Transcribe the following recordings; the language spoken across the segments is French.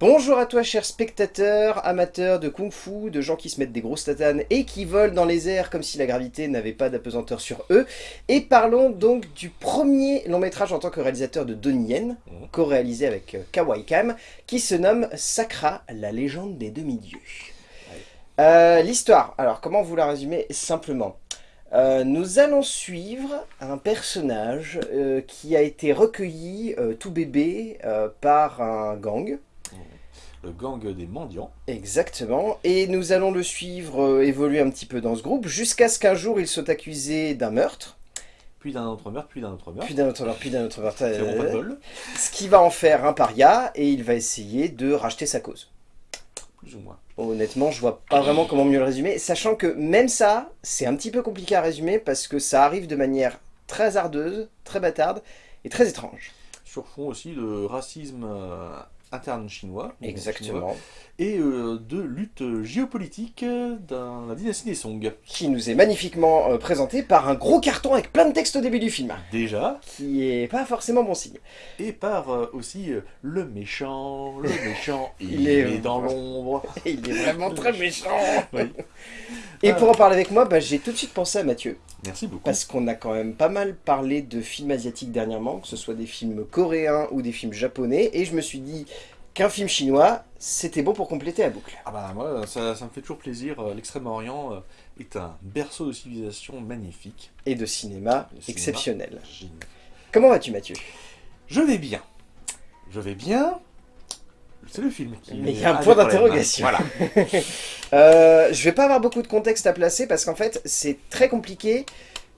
Bonjour à toi chers spectateurs, amateurs de kung-fu, de gens qui se mettent des grosses tatanes et qui volent dans les airs comme si la gravité n'avait pas d'apesanteur sur eux. Et parlons donc du premier long métrage en tant que réalisateur de Donnie Yen, Mhm. co-réalisé avec euh, Kawai Kam, qui se nomme Sakra, la légende des demi-dieux. Euh, L'histoire, alors comment vous la résumer simplement? Euh, nous allons suivre un personnage euh, qui a été recueilli tout bébé par un gang, Le gang des mendiants. Exactement, et nous allons le suivre euh, évoluer un petit peu dans ce groupe, jusqu'à ce qu'un jour il soit accusé d'un meurtre, Puis d'un autre meurtre, puis d'un autre meurtre. puis d'un autre meurtre, puis d'un autre meurtre, C'est vraiment pas de euh, bol. ce qui va en faire un paria, et il va essayer de racheter sa cause. Plus ou moins. Honnêtement, je vois pas vraiment comment mieux le résumer, sachant que même ça, c'est un petit peu compliqué à résumer, parce que ça arrive de manière très ardeuse, très bâtarde, et très étrange. Sur fond aussi de racisme euh, interne chinois. chinois, Exactement. et euh, de lutte géopolitique dans la dynastie des Song. Qui nous est magnifiquement euh, présenté par un gros carton avec plein de textes au début du film, Déjà, qui est pas forcément bon signe. et par euh, aussi le méchant, le méchant, il, Il est- est dans l'ombre. Il est vraiment très méchant. Oui. Et pour en parler avec moi, bah, j'ai tout de suite pensé à Mathieu. Merci beaucoup. Parce qu'on a quand même pas mal parlé de films asiatiques dernièrement, que ce soit des films coréens ou des films japonais. Et je me suis dit qu'un film chinois, c'était bon pour compléter la boucle. Ah bah moi, ça, ça me fait toujours plaisir. euh, L'extrême-orient euh, est un berceau de civilisation magnifique. Et de cinéma exceptionnel. Génial. Comment vas-tu Mathieu? Je vais bien. Je vais bien. C'est le film qui. Mais il y a un point d'interrogation. Voilà. Euh, je vais pas avoir beaucoup de contexte à placer parce qu'en fait, c'est très compliqué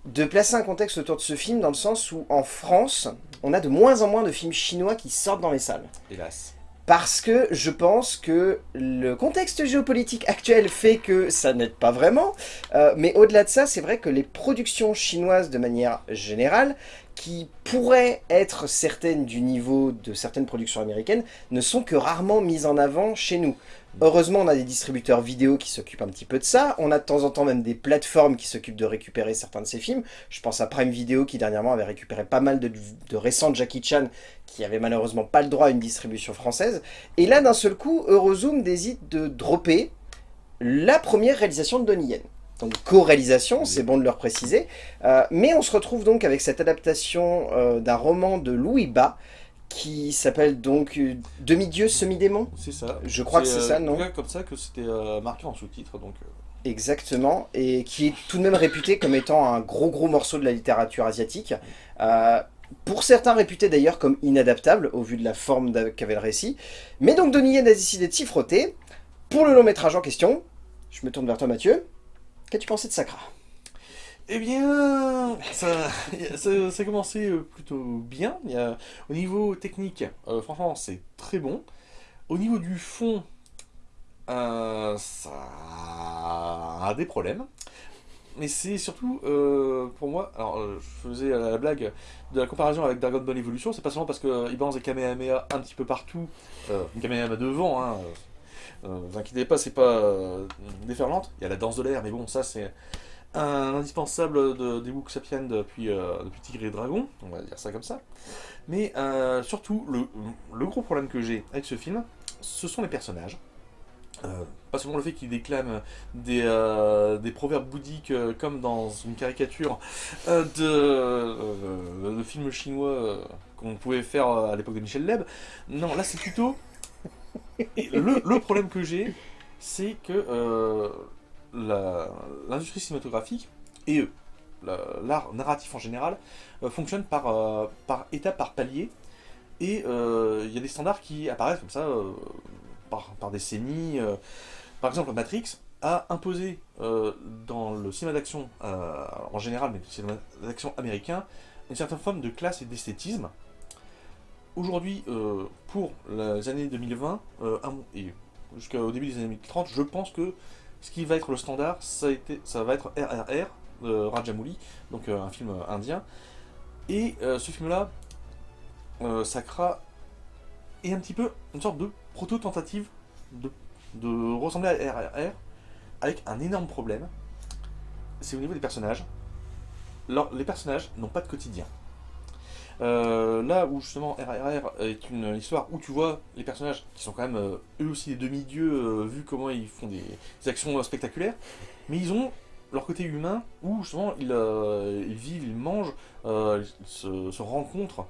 de placer un contexte autour de ce film dans le sens où en France, on a de moins en moins de films chinois qui sortent dans les salles. Hélas. Parce que je pense que le contexte géopolitique actuel fait que ça n'aide pas vraiment. Euh, mais au-delà de ça, c'est vrai que les productions chinoises de manière générale, qui pourraient être certaines du niveau de certaines productions américaines, ne sont que rarement mises en avant chez nous. Heureusement, on a des distributeurs vidéo qui s'occupent un petit peu de ça. On a de temps en temps même des plateformes qui s'occupent de récupérer certains de ces films. Je pense à Prime Video qui dernièrement avait récupéré pas mal de, de récents Jackie Chan qui avait malheureusement pas le droit à une distribution française. Et là, d'un seul coup, Eurozoom décide de dropper la première réalisation de Donnie Yen. Donc co-réalisation, c'est bon de le préciser. Euh, mais on se retrouve donc avec cette adaptation euh, d'un roman de Louis Bas qui s'appelle donc euh, Demi-dieu, semi-démon C'est ça. Je crois que c'est ça, non cas, comme ça que c'était marqué en sous-titre. Donc, Exactement, et qui est tout de même réputé comme étant un gros gros morceau de la littérature asiatique. Pour certains réputé d'ailleurs comme inadaptable au vu de la forme qu'avait le récit. Mais donc Donnie Yen a décidé de s'y frotter. Pour le long métrage en question, je me tourne vers toi Mathieu, qu'as-tu pensé de Sakra Eh bien, ça, a commencé euh, plutôt bien. Au niveau technique, euh, franchement, c'est très bon. Au niveau du fond, euh, ça a des problèmes. Mais c'est surtout, pour moi, alors je faisais la blague de la comparaison avec Dragon Ball Evolution, c'est pas seulement parce qu'il balance des Kamehameha un petit peu partout, Kamehameha devant, hein, euh, vous inquiétez pas, c'est pas euh, déferlante, il y a la danse de l'air, mais bon, ça c'est un indispensable de, des Wook Sapiens depuis, euh, depuis Tigre et Dragon, on va dire ça comme ça. Mais euh, surtout, le, gros problème que j'ai avec ce film, ce sont les personnages. Pas seulement le fait qu'il déclame des, proverbes bouddhiques comme dans une caricature de, de film chinois qu'on pouvait faire à l'époque de Michel Leb. Non, là c'est plutôt... Le, problème que j'ai, c'est que euh, l'industrie cinématographique et euh, la- l'art narratif en général euh, fonctionne par, euh, par étape, par palier. Et euh, il y a des standards qui apparaissent comme ça par, par décennies. Par exemple, Matrix a imposé dans le cinéma d'action en général, mais le cinéma d'action américain, une certaine forme de classe et d'esthétisme. Aujourd'hui, euh, pour les années 2020 euh, et jusqu'au début des années 2030, je pense que ce qui va être le standard, ça, ça va être RRR de Rajamouli, donc euh, un film euh, indien. Et euh, ce film-là, euh, Sakra, est un petit peu une sorte de proto-tentative de, ressembler à RRR, avec un énorme problème, c'est au niveau des personnages. Les personnages n'ont pas de quotidien. Euh, là où justement RRR est une histoire où tu vois les personnages qui sont quand même euh, eux aussi des demi-dieux euh, vu comment ils font des, actions spectaculaires, mais ils ont leur côté humain où justement ils, vivent, ils mangent, ils se, rencontrent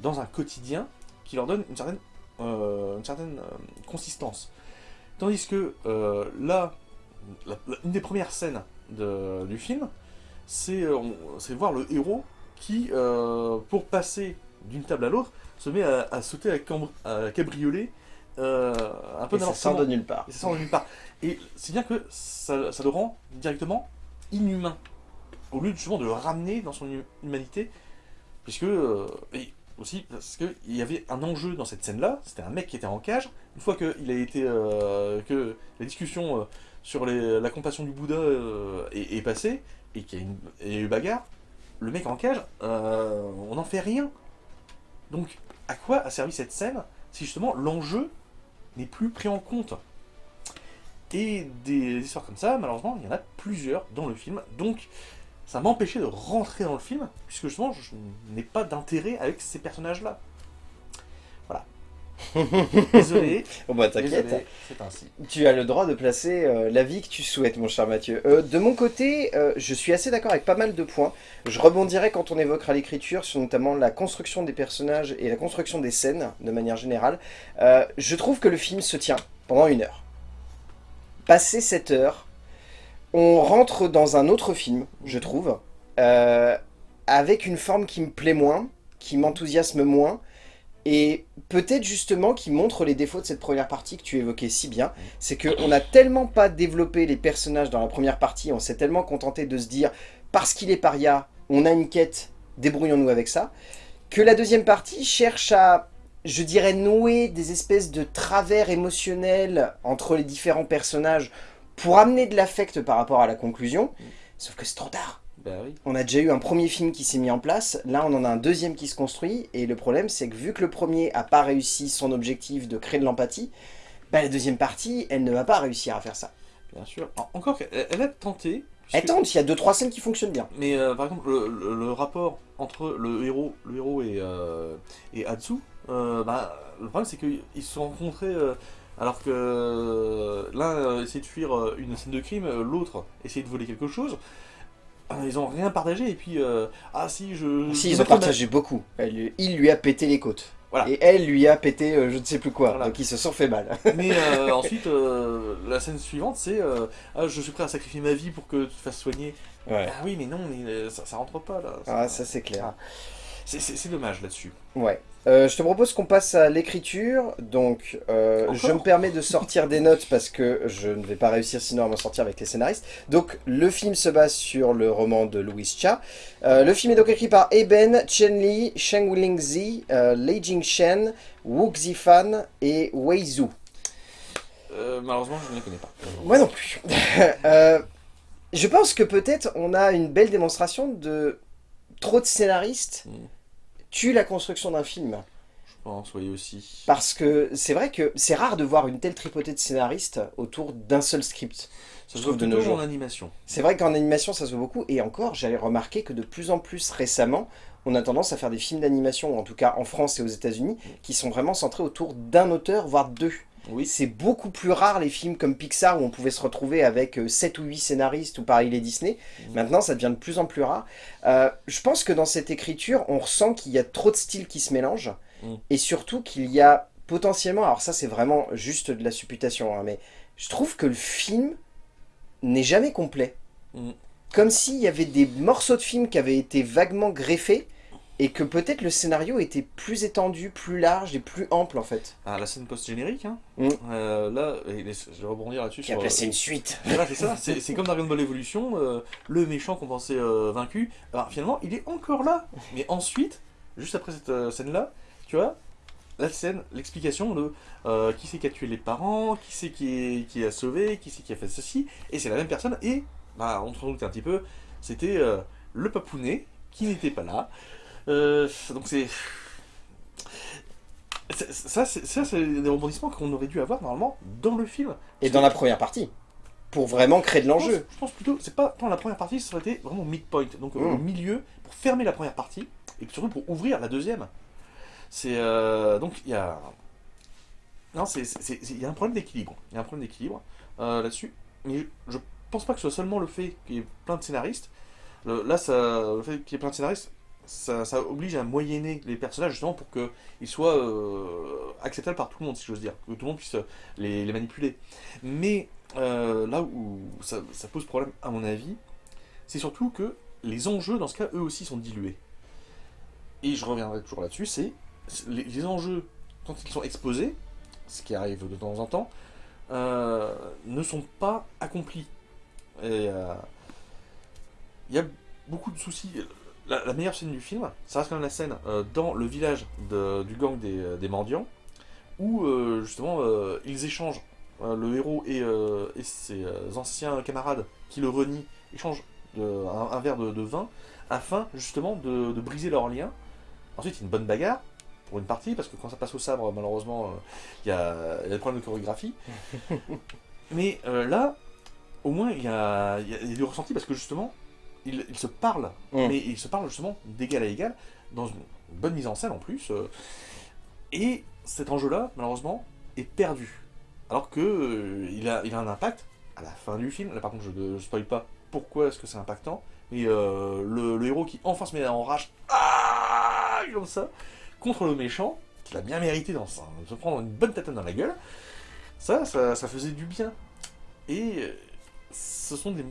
dans un quotidien qui leur donne une certaine, une certaine consistance. Tandis que là, une des premières scènes du film, c'est voir le héros qui, euh, pour passer d'une table à l'autre, se met à, à sauter à, cambr- à cabrioler euh, un peu Et ça sort de nulle part. Et ça sort de nulle part. Et c'est bien que ça, ça le rend directement inhumain. Au lieu justement de le ramener dans son hu- humanité. Puisque. euh, et aussi parce qu'il y avait un enjeu dans cette scène-là. C'était un mec qui était en cage. Une fois que, il a été, euh, que la discussion sur les- la compassion du Bouddha est, est passée, et qu'il y a eu bagarre, le mec en cage, euh, on n'en fait rien. Donc, à quoi a servi cette scène si justement l'enjeu n'est plus pris en compte? Et des histoires comme ça, malheureusement, il y en a plusieurs dans le film. Donc, ça m'a empêché de rentrer dans le film, puisque justement, je n'ai pas d'intérêt avec ces personnages-là. Désolé. Bon bah t'inquiète. c'est ainsi. Tu as le droit de placer euh, l'avis que tu souhaites, mon cher Mathieu. Euh, de mon côté, euh, je suis assez d'accord avec pas mal de points. Je rebondirai quand on évoquera l'écriture sur notamment la construction des personnages et la construction des scènes, de manière générale. Euh, je trouve que le film se tient pendant une heure. Passé cette heure, on rentre dans un autre film, je trouve, avec une forme qui me plaît moins, qui m'enthousiasme moins, et peut-être justement qui montre les défauts de cette première partie que tu évoquais si bien, c'est qu'on n'a tellement pas développé les personnages dans la première partie, on s'est tellement contenté de se dire, parce qu'il est paria, on a une quête, débrouillons-nous avec ça, que la deuxième partie cherche à, je dirais, nouer des espèces de travers émotionnels entre les différents personnages pour amener de l'affect par rapport à la conclusion, sauf que c'est trop tard. Bah oui. On a déjà eu un premier film qui s'est mis en place, là on en a un deuxième qui se construit, et le problème c'est que vu que le premier a pas réussi son objectif de créer de l'empathie, bah, la deuxième partie, elle ne va pas réussir à faire ça. Bien sûr. En- Encore qu'elle elle a tenté. Elle tente, il y a deux trois scènes qui fonctionnent bien. Mais euh, par exemple, le, le- le rapport entre le héros, le héros et, euh, et Hatsu, euh, bah, le problème c'est qu'ils se sont rencontrés euh, alors que euh, l'un euh, essayait de fuir euh, une scène de crime, l'autre essayait de voler quelque chose. Euh, Ils ont rien partagé et puis euh, ah si je. Si, ils ont partagé beaucoup. Elle il lui a pété les côtes. Voilà. Et elle lui a pété euh, je ne sais plus quoi, Voilà. donc ils se sont fait mal. Mais euh, ensuite, la scène suivante, c'est ah, je suis prêt à sacrifier ma vie pour que tu te fasses soigner. Ouais. Ah oui, mais non, mais ça, ça rentre pas là. Ah, ça c'est clair. C'est- C'est dommage là-dessus. Ouais. Euh, je te propose qu'on passe à l'écriture. Donc, euh, je me permets de sortir des notes parce que je ne vais pas réussir sinon à m'en sortir avec les scénaristes. Donc, le film se base sur le roman de Louis Cha. Euh, le film est donc écrit par Eben, Chen Li, Sheng Lingzi, Lei Jingshen, Wu Xifan et Wei Zhu. Malheureusement, je ne les connais pas. Moi non plus. Je pense que peut-être on a une belle démonstration de trop de scénaristes Mm. Tuent la construction d'un film. Je pense, oui aussi. Parce que c'est vrai que c'est rare de voir une telle tripotée de scénaristes autour d'un seul script. Ça se trouve de nos jours. en animation. C'est vrai qu'en animation ça se voit beaucoup, et encore j'allais remarquer que de plus en plus récemment, on a tendance à faire des films d'animation, ou en tout cas en France et aux États-Unis, qui sont vraiment centrés autour d'un auteur, voire deux. Oui. C'est beaucoup plus rare les films comme Pixar où on pouvait se retrouver avec 7 ou 8 scénaristes ou pareil les Disney. Mhm. Maintenant ça devient de plus en plus rare. Euh, je pense que dans cette écriture on ressent qu'il y a trop de styles qui se mélangent Mhm. et surtout qu'il y a potentiellement, alors ça c'est vraiment juste de la supputation, hein, mais je trouve que le film n'est jamais complet. Mhm. Comme s'il y avait des morceaux de film qui avaient été vaguement greffés et que peut-être le scénario était plus étendu, plus large et plus ample en fait. Ah, la scène post-générique, hein. Mm. Euh, là, et je vais rebondir là-dessus. Qui a placé une suite. Voilà, c'est ça. C'est comme Dragon Ball Evolution, euh, le méchant qu'on pensait euh, vaincu. Alors finalement, il est encore là. Mais ensuite, juste après cette euh, scène-là, tu vois, la scène, l'explication de euh, qui c'est qui a tué les parents, qui c'est qui, a sauvé, qui c'est qui a fait ceci. Et c'est la même personne. Et, bah, on se doute un petit peu, c'était euh, le papounet qui n'était pas là. Euh, donc c'est. Ça, c'est des rebondissements qu'on aurait dû avoir normalement dans le film. Et dans la première partie. Pour vraiment créer de l'enjeu. je pense plutôt, c'est pas dans la première partie, ça aurait été vraiment midpoint, donc euh, Mm. au milieu, pour fermer la première partie, et surtout pour ouvrir la deuxième. C'est euh, donc il y a non, c'est il y a un problème d'équilibre. Il y a un problème d'équilibre euh, là-dessus, mais je pense pas que ce soit seulement le fait qu'il y ait plein de scénaristes. là, ça, le fait qu'il y ait plein de scénaristes, ça, oblige à moyenner les personnages justement pour qu'ils soient euh, acceptables par tout le monde, si j'ose dire, que tout le monde puisse les, manipuler. Mais euh, là où ça, pose problème, à mon avis, c'est surtout que les enjeux, dans ce cas, eux aussi sont dilués. Et je reviendrai toujours là-dessus, c'est les, enjeux, quand ils sont exposés, ce qui arrive de temps en temps, euh, ne sont pas accomplis. Et il y a beaucoup de soucis la, meilleure scène du film, ça reste quand même la scène euh, dans le village du gang des, euh, mendiants, où euh, justement ils échangent, le héros et, ses anciens camarades qui le renient, échangent un, verre de, vin, afin justement de, briser leurs liens. Ensuite, y a une bonne bagarre, pour une partie, parce que quand ça passe au sabre, malheureusement, il y, a, des problèmes de chorégraphie. Mais là, au moins, il y a, y a du ressenti, parce que justement, ils, se parlent, mm. mais ils se parlent justement d'égal à égal, dans une bonne mise en scène en plus. Euh, et cet enjeu-là, malheureusement, est perdu. Alors que euh, il, a, il a un impact à la fin du film. Là, par contre, je ne spoil pas pourquoi est-ce que c'est impactant. Mais euh, le, héros qui enfin se met en rage, ah, comme ça, contre le méchant, qu'il a bien mérité dans de se prendre une bonne tête dans la gueule, ça, ça, ça faisait du bien. Et ce sont des,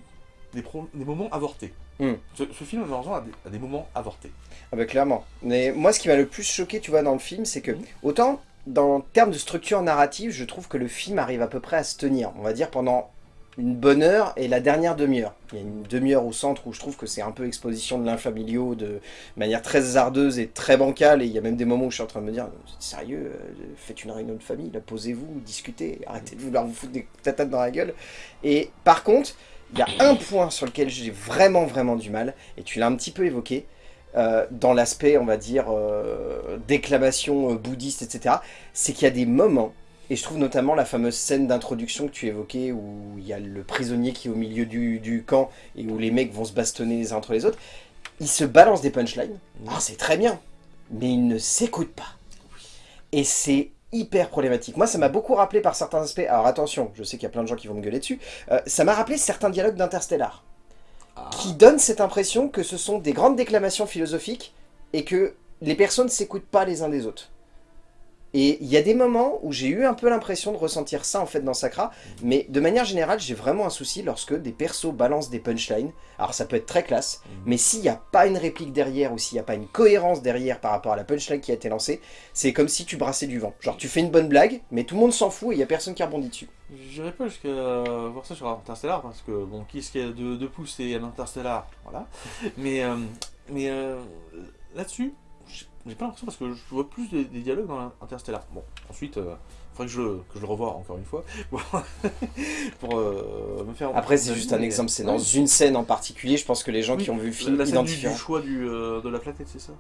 des, des moments avortés. Hmm. Ce, film, malheureusement, a des, moments avortés. Ah bah clairement. Mais moi, ce qui m'a le plus choqué, tu vois, dans le film, c'est que, hmm. autant, dans termes de structure narrative, je trouve que le film arrive à peu près à se tenir. On va dire pendant une bonne heure et la dernière demi-heure. Il y a une demi-heure au centre où je trouve que c'est un peu exposition de l'infamilio de manière très hasardeuse et très bancale. Et il y a même des moments où je suis en train de me dire, sérieux, euh, faites une réunion de famille, posez-vous, discutez, arrêtez de vouloir vous foutre des tatates dans la gueule. Et par contre, il y a un point sur lequel j'ai vraiment vraiment du mal, et tu l'as un petit peu évoqué, euh, dans l'aspect, on va dire, euh, déclamation euh, bouddhiste, etc., c'est qu'il y a des moments, et je trouve notamment la fameuse scène d'introduction que tu évoquais, où il y a le prisonnier qui est au milieu du, camp, et où les mecs vont se bastonner les uns entre les autres, ils se balancent des punchlines, ah, c'est très bien, mais ils ne s'écoutent pas. Et c'est hyper problématique. Moi, ça m'a beaucoup rappelé par certains aspects, alors attention, je sais qu'il y a plein de gens qui vont me gueuler dessus, euh, ça m'a rappelé certains dialogues d'Interstellar, ah. qui donnent cette impression que ce sont des grandes déclamations philosophiques et que les personnes ne s'écoutent pas les uns des autres. Et il y a des moments où j'ai eu un peu l'impression de ressentir ça en fait dans Sakra, mais de manière générale, j'ai vraiment un souci lorsque des persos balancent des punchlines. Alors ça peut être très classe, mm. mais s'il n'y a pas une réplique derrière ou s'il n'y a pas une cohérence derrière par rapport à la punchline qui a été lancée, c'est comme si tu brassais du vent. Genre tu fais une bonne blague, mais tout le monde s'en fout et il n'y a personne qui rebondit dessus. J'irai pas jusqu'à voir ça sur Interstellar, parce que bon, qui est-ce qui a de, de pouces et un Interstellar, voilà. mais euh, mais euh, là-dessus, j'ai pas l'impression parce que je vois plus des, dialogues dans Interstellar. Bon, ensuite, il euh, faudrait que je, que je le revoie encore une fois pour euh, me faire. Après, c'est juste un exemple, c'est dans une scène en particulier. Je pense que les gens qui ont vu le film la scène du, choix du, euh, de la planète, c'est ça?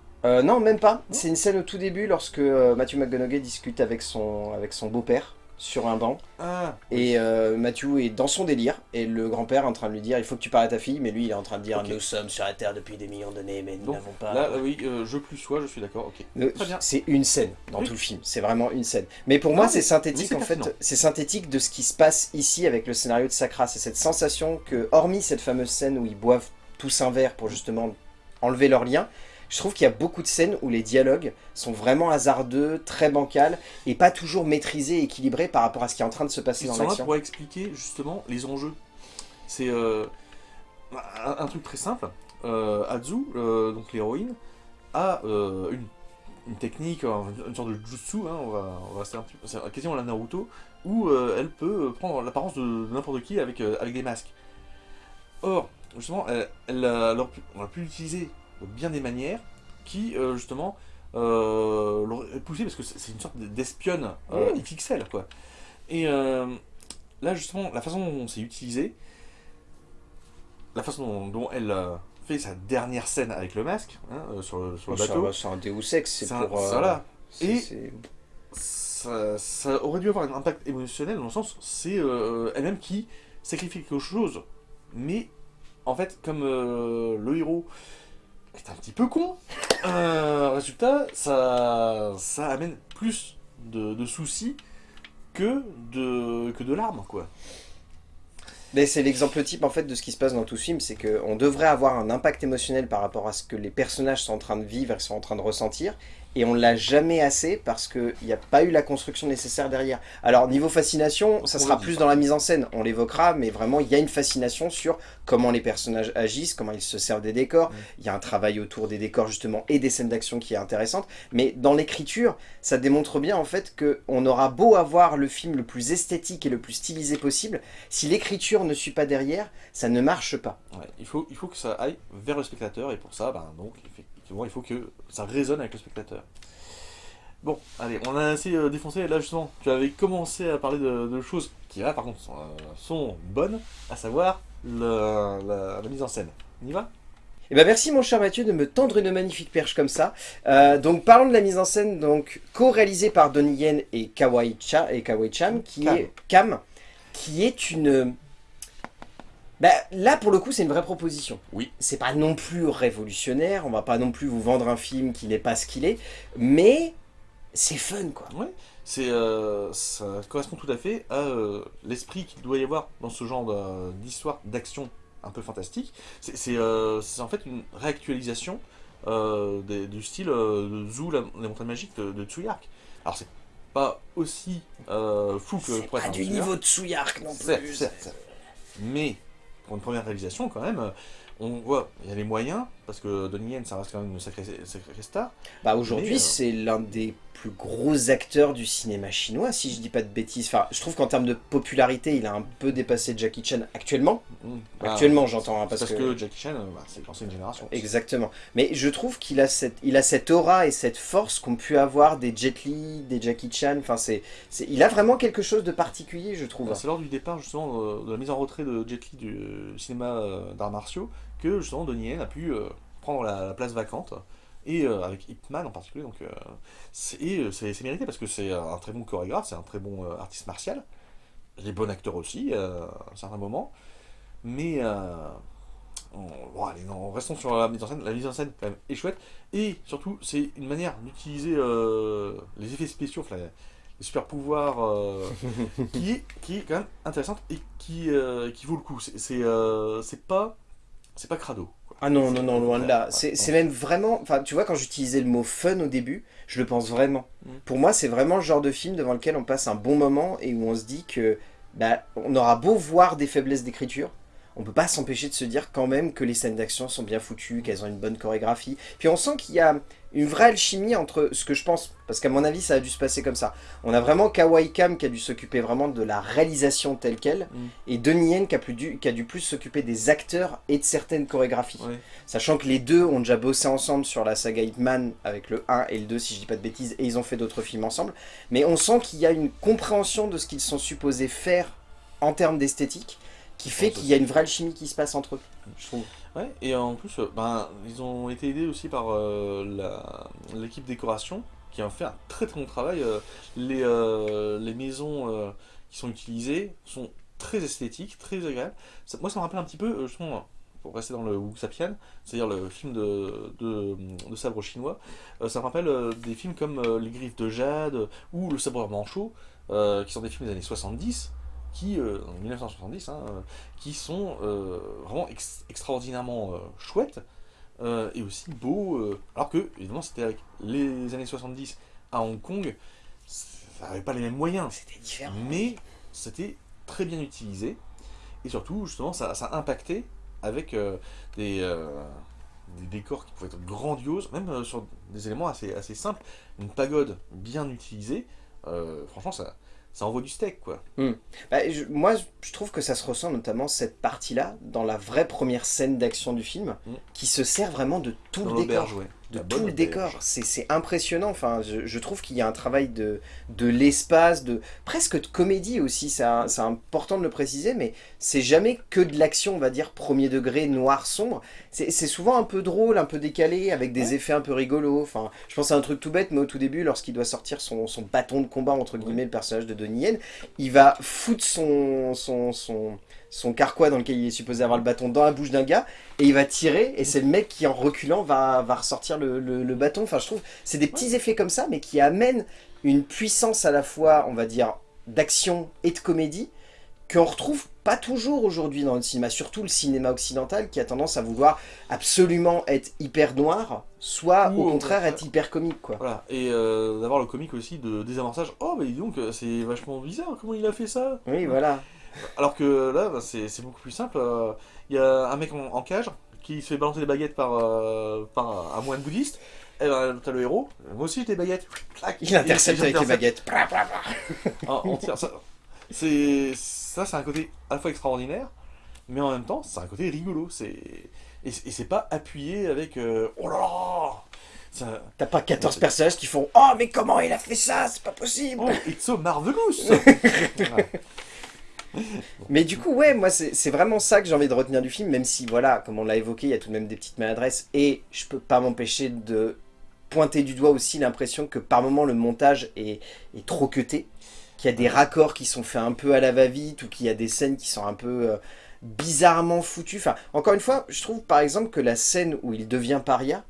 Non, même pas. C'est une scène au tout début lorsque Matthew McConaughey discute avec son, avec son beau-père sur un banc. Ah, et euh, Mathieu est dans son délire. Et le grand-père est en train de lui dire il faut que tu parles à ta fille. Mais lui il est en train de dire nous sommes sur la Terre depuis des millions d'années, mais nous n'avons pas. Là, oui, euh, je plus sois, je suis d'accord. ok. C'est une scène dans tout le film. C'est vraiment une scène. Mais pour moi, c'est synthétique en fait. C'est synthétique de ce qui se passe ici avec le scénario de Sacra. C'est cette sensation que, hormis cette fameuse scène où ils boivent tous un verre pour justement enlever leur lien, je trouve qu'il y a beaucoup de scènes où les dialogues sont vraiment hasardeux, très bancals, et pas toujours maîtrisés et équilibrés par rapport à ce qui est en train de se passer dans l'action. pour expliquer justement les enjeux. C'est euh, un, truc très simple. Euh, Azu, euh, donc l'héroïne, a une, technique, une sorte de jutsu, hein, on, va, on va un petit peu, c'est quasiment la Naruto, où elle peut prendre l'apparence de, n'importe qui avec, avec des masques. Or, justement, elle, elle, on a pu l'utiliser bien des manières qui, euh, justement, euh, l'auraient poussé, parce que c'est une sorte d'espionne euh, XXL, quoi. Et euh, là, justement, la façon dont c'est utilisé, la façon dont, elle fait sa dernière scène avec le masque, hein, sur, le, sur, le, bateau... C'est un Deus Ex, c'est pour... Voilà. Et ça, ça, aurait dû avoir un impact émotionnel, dans le sens, c'est elle-même qui sacrifie quelque chose, mais en fait, comme le héros est un petit peu con. Euh, résultat, ça, amène plus de, de soucis que de, que de larmes, quoi. Mais c'est l'exemple type en fait de ce qui se passe dans tout ce film, c'est qu'on devrait avoir un impact émotionnel par rapport à ce que les personnages sont en train de vivre et sont en train de ressentir, et on l'a jamais assez parce qu'il n'y a pas eu la construction nécessaire derrière. Alors niveau fascination, ça sera plus dans la mise en scène, on l'évoquera, mais vraiment il y a une fascination sur comment les personnages agissent, comment ils se servent des décors, Mm. il y a un travail autour des décors justement et des scènes d'action qui est intéressante, mais dans l'écriture, ça démontre bien en fait qu'on aura beau avoir le film le plus esthétique et le plus stylisé possible, si l'écriture ne suit pas derrière, ça ne marche pas. Ouais, il, faut, il faut que ça aille vers le spectateur, et pour ça, ben, donc, effectivement, il faut que ça résonne avec le spectateur. Bon, allez, on a assez euh, défoncé, là justement, tu avais commencé à parler de, de choses qui, là, par contre, sont, euh, sont bonnes, à savoir le- la, la mise en scène. On y va? Eh ben merci mon cher Mathieu de me tendre une magnifique perche comme ça. Euh, donc parlons de la mise en scène, donc co-réalisée par Donnie Yen et Kawai, Cha, et Kawai Cham, qui Cam. est Cam, qui est une... Bah, là pour le coup c'est une vraie proposition. Oui. C'est pas non plus révolutionnaire, on va pas non plus vous vendre un film qui n'est pas ce qu'il est, mais c'est fun quoi. Ouais, c'est, euh, ça correspond tout à fait à euh, l'esprit qu'il doit y avoir dans ce genre d'histoire d'action un peu fantastique. C'est euh, en fait une réactualisation des- du style de Zoo, la, les montagnes magiques de, de Tsuyark. Alors c'est pas aussi fou que C'est pas du niveau de Tsuyark non plus. certes, certes. Mais pour une première réalisation quand même, euh, on voit, il y a les moyens, parce que Donnie Yen ça reste quand même une sacrée, sacrée star. Bah aujourd'hui euh, c'est l'un des plus gros acteurs du cinéma chinois si je dis pas de bêtises. Enfin je trouve qu'en termes de popularité il a un peu dépassé Jackie Chan actuellement. Mm. Bah, Actuellement j'entends hein, Parce, parce, que... Jackie Chan, euh, bah, c'est l'ancienne génération. Exactement. Mais je trouve qu'il a cette, il a cette aura et cette force qu'ont pu avoir des Jet Li, des Jackie Chan. Enfin, c'est, il a vraiment quelque chose de particulier, je trouve. Bah, C'est lors du départ justement de la mise en retrait de Jet Li du euh, cinéma d'arts martiaux que justement Donnie Yen a pu euh, prendre la, la place vacante et euh, avec Ip Man en particulier donc euh, c'est euh, c'est mérité parce que c'est un très bon chorégraphe, c'est un très bon euh, artiste martial, les bons acteurs aussi euh, à un certain moment, mais on- bon, allez, non, restons sur la mise en scène. La mise en scène quand même est chouette et surtout c'est une manière d'utiliser les effets spéciaux, enfin, les super pouvoirs qui, est, qui est quand même intéressante et qui, qui vaut le coup. C'est pas c'est pas crado. quoi. Ah non, non, non, loin de là. ouais, C'est, ouais. c'est même vraiment. Enfin, tu vois, quand j'utilisais le mot fun au début, je le pense vraiment. Mm. Pour moi, c'est vraiment le genre de film devant lequel on passe un bon moment et où on se dit que, bah, on aura beau voir des faiblesses d'écriture. On peut pas s'empêcher de se dire quand même que les scènes d'action sont bien foutues, qu'elles ont une bonne chorégraphie. Puis on sent qu'il y a une vraie alchimie entre ce que je pense, parce qu'à mon avis ça a dû se passer comme ça. On a vraiment Kawai Kam qui a dû s'occuper vraiment de la réalisation telle qu'elle, Mm. et Donnie Yen qui a, plus dû, qui a dû plus s'occuper des acteurs et de certaines chorégraphies. Ouais. Sachant que les deux ont déjà bossé ensemble sur la saga Hitman avec le 1 et le 2 si je dis pas de bêtises, et ils ont fait d'autres films ensemble. Mais on sent qu'il y a une compréhension de ce qu'ils sont supposés faire en termes d'esthétique, qui fait qu'il y a une vraie alchimie qui se passe entre eux, je trouve. Ouais, et en plus, euh, ben, ils ont été aidés aussi par euh, l'équipe décoration qui a fait un très très bon travail. Euh, Les, euh, les maisons euh, qui sont utilisées sont très esthétiques, très agréables. Ça- moi, ça me rappelle un petit peu, justement, pour rester dans le Wuxapian, c'est-à-dire le film de, de, de sabre chinois, ça me rappelle des films comme Les Griffes de Jade ou Le Sabre Manchot, qui sont des films des années 70, qui, euh, en 1970, hein, euh, qui sont euh, vraiment ex- extraordinairement chouettes et aussi beaux. alors que, évidemment, c'était avec les années 70 à Hong Kong, ça n'avait pas les mêmes moyens, C'était différent. mais c'était très bien utilisé et surtout, justement, ça, ça impactait avec euh, des, euh, des décors qui pouvaient être grandioses, même euh, sur des éléments assez, assez simples. Une pagode bien utilisée, franchement, ça, ça envoie du steak, quoi. Bah, je- moi, je trouve que ça se ressent notamment cette partie-là dans la vraie première scène d'action du film, Mm. qui se sert vraiment de tout Dans le décor. ouais. De tout le décor. C'est impressionnant. Enfin, je, je trouve qu'il y a un travail de, de l'espace, de presque de comédie aussi. C'est important de le préciser, mais c'est jamais que de l'action, on va dire, premier degré, noir, sombre. C'est c'est souvent un peu drôle, un peu décalé, avec des effets un peu rigolos. Enfin, je pense à un truc tout bête, mais au tout début, lorsqu'il doit sortir son, son bâton de combat, entre guillemets, le personnage de Donnie Yen, il va foutre son, son, son, son carquois dans lequel il est supposé avoir le bâton dans la bouche d'un gars, et il va tirer, et c'est le mec qui en reculant va, va ressortir le, le, le bâton. Enfin, je trouve, c'est des petits effets comme ça, mais qui amènent une puissance à la fois, on va dire, d'action et de comédie, qu'on retrouve pas toujours aujourd'hui dans le cinéma, surtout le cinéma occidental qui a tendance à vouloir absolument être hyper noir, soit Ou au contraire être hyper comique quoi. Voilà, et euh, d'avoir le comique aussi de désamorçage. Oh, bah dis donc, c'est vachement bizarre, comment il a fait ça? Oui, voilà. Alors que là, bah, c'est beaucoup plus simple. euh, Il y a un mec en, en cage qui se fait balancer des baguettes par, euh, par un moine bouddhiste. Et ben, t'as le héros, moi aussi j'ai des baguettes. Il intercepte avec les baguettes. Ah, on tire. Ça, c'est ça, c'est un côté à la fois extraordinaire, mais en même temps, c'est un côté rigolo. Et, c'est- et c'est pas appuyé avec euh, oh là là. Ça, T'as pas 14 personnages qui font « Oh, mais comment il a fait ça? C'est pas possible oh, it's so marvelous. Mais du coup, ouais, moi, c'est vraiment ça que j'ai envie de retenir du film, même si, voilà, comme on l'a évoqué, il y a tout de même des petites maladresses, et je peux pas m'empêcher de pointer du doigt aussi l'impression que par moment le montage est, est trop cuté, qu'il y a des raccords qui sont faits un peu à la va-vite, ou qu'il y a des scènes qui sont un peu euh, bizarrement foutues. Enfin, encore une fois, je trouve par exemple que la scène où il devient paria.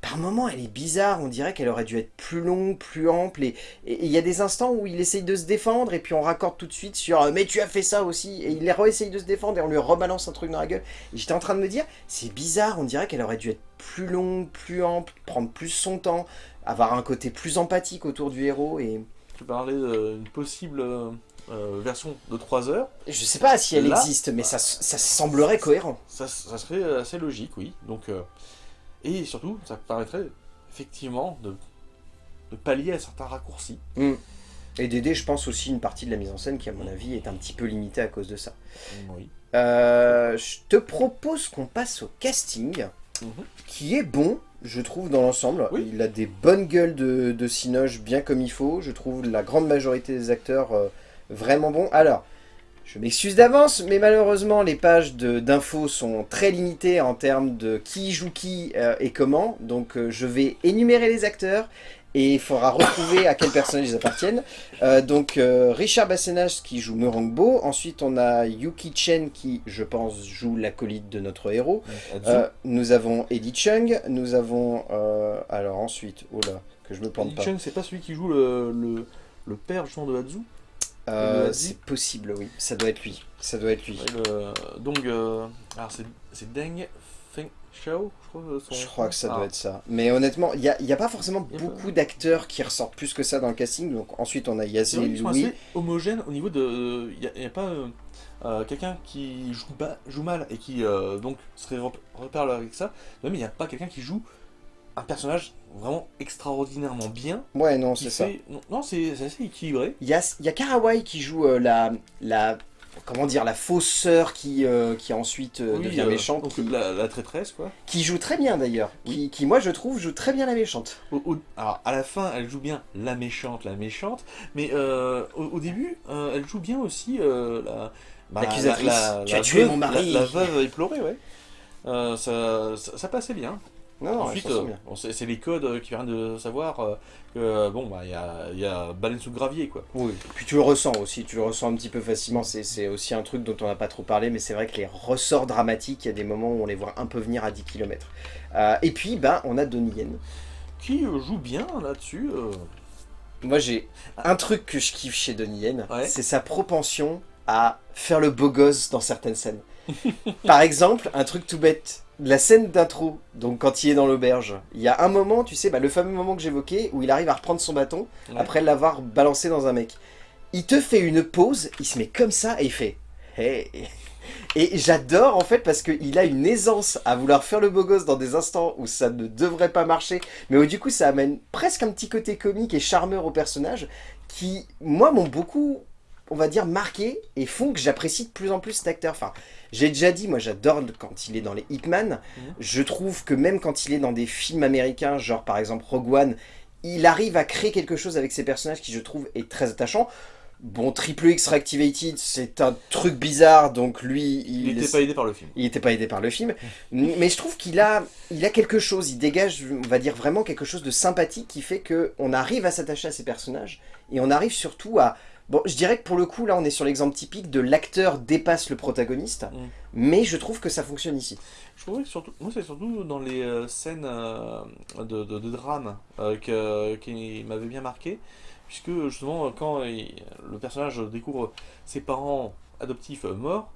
Par moment, elle est bizarre, on dirait qu'elle aurait dû être plus longue, plus ample, et il y a des instants où il essaye de se défendre, et puis on raccorde tout de suite sur euh, « Mais tu as fait ça aussi !» Et il re-essaye de se défendre, et on lui rebalance un truc dans la gueule. J'étais en train de me dire, c'est bizarre, on dirait qu'elle aurait dû être plus longue, plus ample, prendre plus son temps, avoir un côté plus empathique autour du héros, et Tu parlais d'une possible euh, euh, version de 3 heures. je sais pas si elle Là, existe, mais ça, ça semblerait cohérent. Ça, ça serait assez logique, oui. Donc, euh, et surtout, ça permettrait effectivement de, de pallier à certains raccourcis. Et d'aider, je pense, aussi une partie de la mise en scène qui, à mon avis, est un petit peu limitée à cause de ça. Oui. Euh, je te propose qu'on passe au casting. Mhm. qui est bon, je trouve, dans l'ensemble. Oui. Il a des bonnes gueules de, de cinoche bien comme il faut. Je trouve la grande majorité des acteurs euh, vraiment bons. Alors, je m'excuse d'avance, mais malheureusement, les pages de- d'infos sont très limitées en termes de qui joue qui euh, et comment. Donc, euh, je vais énumérer les acteurs et il faudra retrouver à quel personnage ils appartiennent. Euh, donc, euh, Richard Bassenas qui joue Morangbo. Ensuite, on a Yuki Chen qui, je pense, joue l'acolyte de notre héros. Euh, nous avons Eddie Chung, nous avons... euh, alors ensuite, oh là, que je me plante pas. Chung, c'est pas celui qui joue le, le, le père justement de Hadzu Euh, c'est possible, oui. Ça doit être lui. Ça doit être lui. Ouais, le- Donc, euh, alors c'est c'est Deng Feng Xiao, je crois. son- Je crois que ça Ah. doit être ça. Mais honnêtement, il n'y a, il y a pas forcément a beaucoup d'acteurs qui ressortent plus que ça dans le casting. Donc ensuite, on a Yazé sont Louis. assez homogènes au niveau de. Il n'y a, pas euh, euh, quelqu'un qui joue, mal et qui euh, donc serait rep- repère avec ça. Même il n'y a pas quelqu'un qui joue un personnage vraiment extraordinairement bien. Ouais, non, c'est ça. Non, non, c'est assez équilibré. Il y a, il y a Karawai qui joue euh, la, la... Comment dire La fausse sœur qui, euh, qui ensuite euh, Oui, devient méchante. Qui, la, la traîtresse, quoi. qui joue très bien d'ailleurs. Qui, qui, moi, je trouve, joue très bien la méchante. Au- au- alors, à la fin, elle joue bien la méchante, la méchante, mais au, au début, elle joue bien aussi la. bah, L'accusatrice. la- la- Tu as tué veuve- mon mari. La, veuve éplorée, ouais. Ça, ça, ça passait bien. Non, non, Ensuite, euh, c'est les codes euh, qui viennent de savoir euh, que, bon, bah, il y a, y a baleine sous le gravier, quoi. Oui, puis tu le ressens aussi, tu le ressens un petit peu facilement, c'est aussi un truc dont on n'a pas trop parlé, mais c'est vrai que les ressorts dramatiques, il y a des moments où on les voit un peu venir à 10 km. et puis, ben, on a Donnie Yen. Qui joue bien là-dessus. euh, Moi, j'ai un truc que je kiffe chez Donnie Yen, Ouais. c'est sa propension à faire le beau gosse dans certaines scènes. Par exemple, un truc tout bête, la scène d'intro, donc quand il est dans l'auberge, il y a un moment, tu sais, bah, le fameux moment que j'évoquais, où il arrive à reprendre son bâton, ouais. après l'avoir balancé dans un mec. Il te fait une pause, il se met comme ça et il fait Hey Et j'adore en fait parce qu'il a une aisance à vouloir faire le beau gosse dans des instants où ça ne devrait pas marcher, mais où du coup ça amène presque un petit côté comique et charmeur au personnage qui, moi, m'ont beaucoup, on va dire, marqué et font que j'apprécie de plus en plus cet acteur. Enfin, j'ai déjà dit, moi j'adore quand il est dans les Hitman. Mhm. Je trouve que même quand il est dans des films américains, genre par exemple Rogue One, il arrive à créer quelque chose avec ses personnages qui je trouve est très attachant. Bon, Triple X Reactivated, c'est un truc bizarre, donc lui, Il il n'était pas aidé par le film. il n'était pas aidé par le film, mais je trouve qu'il a, il a quelque chose, il dégage, on va dire vraiment quelque chose de sympathique qui fait que on arrive à s'attacher à ces personnages et on arrive surtout à Bon, je dirais que pour le coup, là, on est sur l'exemple typique de l'acteur dépasse le protagoniste, Mm. mais je trouve que ça fonctionne ici. Je trouvais que surtout, moi c'est surtout dans les euh, scènes euh, de, de- de drame euh, que- qui m'avaient bien marqué, puisque justement quand il- le personnage découvre ses parents adoptifs morts,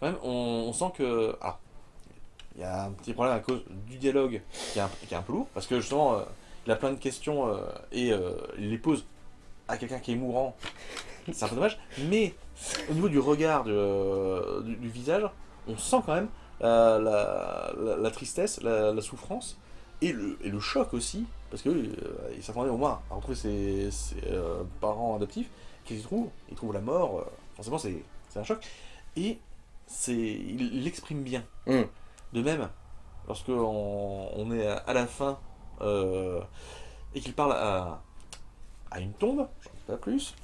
quand même on, on sent que ah, il y a un petit problème à cause du dialogue qui est un, qui est un peu lourd, parce que justement euh, il a plein de questions euh, et euh, il les pose à quelqu'un qui est mourant, c'est un peu dommage, mais au niveau du regard, du, euh, du- du visage, on sent quand même euh, la, la- la tristesse, la, la souffrance et le, et le choc aussi, parce que euh, il s'attendait au moins à retrouver ses, ses, euh, parents adoptifs, qu'est-ce qu'il trouve Il trouve la mort, forcément c'est un choc, et il l'exprime bien. Mm. De même, lorsque on, on est à, la fin et qu'il parle à, à une tombe, j'en dis pas plus,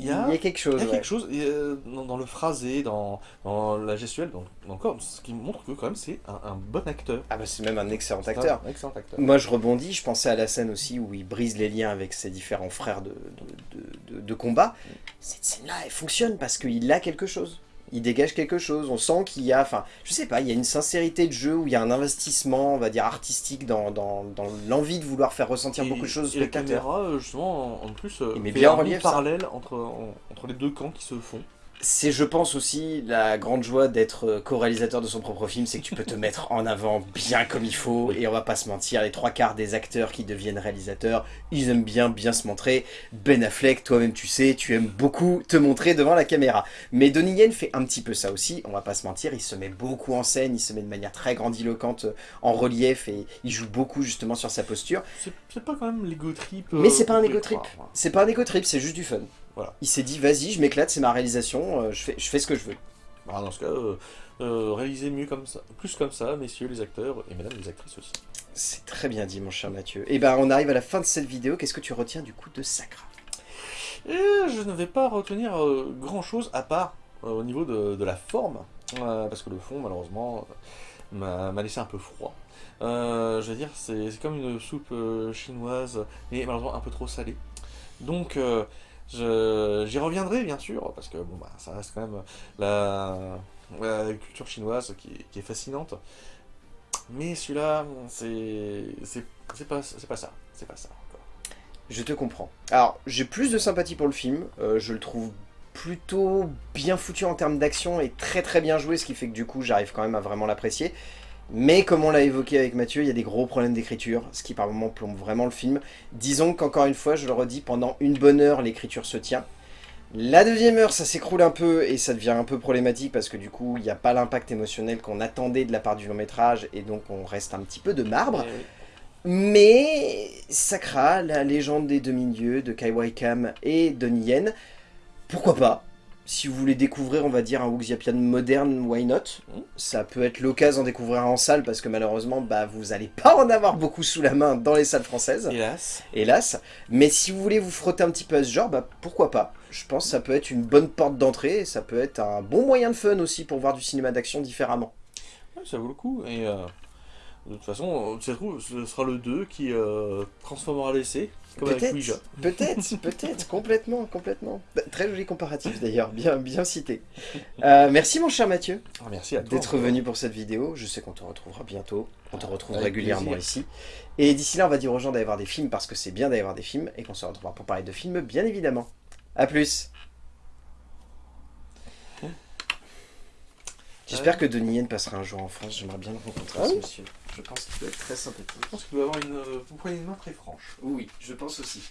il y a, quelque chose. il y a ouais. quelque chose euh, dans, dans le phrasé, dans, dans la gestuelle, dans, dans le corps, ce qui montre que quand même c'est un, un bon acteur. Ah bah c'est même un excellent acteur. Un excellent acteur. Moi je rebondis, je pensais à la scène aussi où il brise les liens avec ses différents frères de, de, de- de- de combat. Cette scène-là, elle fonctionne parce qu'il a quelque chose. Il dégage quelque chose, on sent qu'il y a, enfin, je sais pas, il y a une sincérité de jeu où il y a un investissement, on va dire, artistique dans, dans, dans l'envie de vouloir faire ressentir Et- beaucoup de choses au Et la caméra, euh, justement, en, en plus, euh, Il met bien en un bon relief, parallèle entre, en- entre les deux camps qui se font. C'est, je pense aussi, la grande joie d'être euh, co-réalisateur de son propre film, c'est que tu peux te mettre en avant bien comme il faut, et on va pas se mentir, les trois quarts des acteurs qui deviennent réalisateurs, ils aiment bien bien se montrer. Ben Affleck, toi-même tu sais, tu aimes beaucoup te montrer devant la caméra. Mais Donnie Yen fait un petit peu ça aussi, on va pas se mentir, il se met beaucoup en scène, il se met de manière très grandiloquente euh, en relief, et il joue beaucoup justement sur sa posture. C'est pas quand même l'ego trip. Mais euh, c'est pas un ego trip. C'est pas un égo trip, c'est juste du fun. Voilà. Il s'est dit, vas-y, je m'éclate, c'est ma réalisation, euh, je, fais, je fais ce que je veux. Bah, dans ce cas, euh, euh, réalisez mieux comme ça, plus comme ça, messieurs les acteurs et mesdames les actrices aussi. C'est très bien dit, mon cher Mathieu. Et ben, on arrive à la fin de cette vidéo. Qu'est-ce que tu retiens du coup de Sacra? Et je ne vais pas retenir grand chose à part au niveau de, de la forme, parce que le fond, malheureusement, m'a laissé un peu froid. Je veux dire, c'est comme une soupe chinoise, mais malheureusement un peu trop salée. Donc, j'y reviendrai bien sûr, parce que bon, bah, ça reste quand même la, culture chinoise qui, est- fascinante. Mais celui-là, c'est pas, pas ça. C'est pas ça. Je te comprends. Alors, j'ai plus de sympathie pour le film. Euh, je le trouve plutôt bien foutu en termes d'action et très très bien joué, ce qui fait que du coup, j'arrive quand même à vraiment l'apprécier. Mais comme on l'a évoqué avec Mathieu, il y a des gros problèmes d'écriture, ce qui par moments plombe vraiment le film. Disons qu'encore une fois, je le redis, pendant une bonne heure, l'écriture se tient. La deuxième heure, ça s'écroule un peu et ça devient un peu problématique parce que du coup, il n'y a pas l'impact émotionnel qu'on attendait de la part du long métrage et donc on reste un petit peu de marbre. Eh oui. Mais Sakra, la légende des demi-dieux de Kai Waikam et Donnie Yen, pourquoi pas? Si vous voulez découvrir, on va dire, un Wuxiapian moderne, why not? Mm. Ça peut être l'occasion d'en découvrir un en salle parce que malheureusement, bah, vous allez pas en avoir beaucoup sous la main dans les salles françaises, Hélas. hélas. Mais si vous voulez vous frotter un petit peu à ce genre, bah, pourquoi pas? Je pense que ça peut être une bonne porte d'entrée et ça peut être un bon moyen de fun aussi pour voir du cinéma d'action différemment. Ouais, ça vaut le coup. Et euh, de toute façon, euh, ça se trouve, ce sera le 2 qui euh, transformera l'essai, comme avec Peut-être, Ouija. peut-être, peut-être, complètement, complètement. Bah, Très joli comparatif d'ailleurs, bien, bien cité. Euh, merci mon cher Mathieu Ah, merci d'être venu pour cette vidéo. Je sais qu'on te retrouvera bientôt, on te retrouve Avec régulièrement plaisir. ici. Et d'ici là, on va dire aux gens d'aller voir des films parce que c'est bien d'aller voir des films et qu'on se retrouvera pour parler de films, bien évidemment. A plus J'espère que Denis Yen passera un jour en France, j'aimerais bien le rencontrer, Ah ce monsieur. Je pense qu'il doit être très sympathique. Je pense qu'il doit avoir une euh, poignée de main très franche. Oui, je pense aussi.